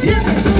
Yeah.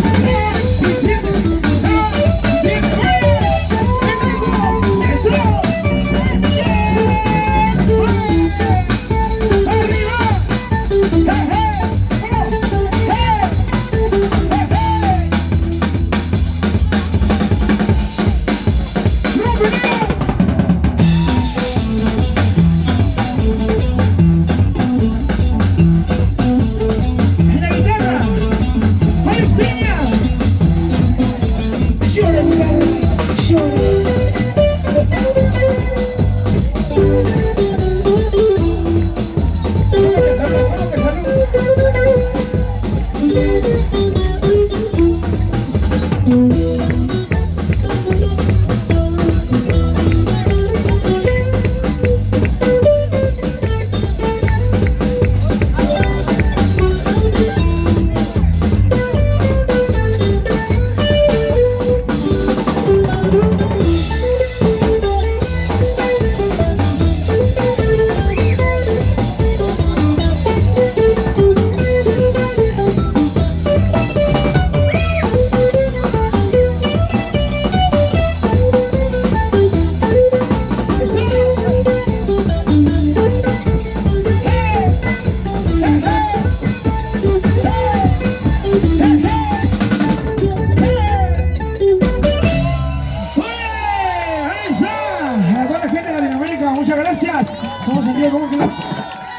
muchas gracias. Somos en vivo, ¿cómo que?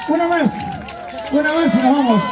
Una más, una más y nos vamos.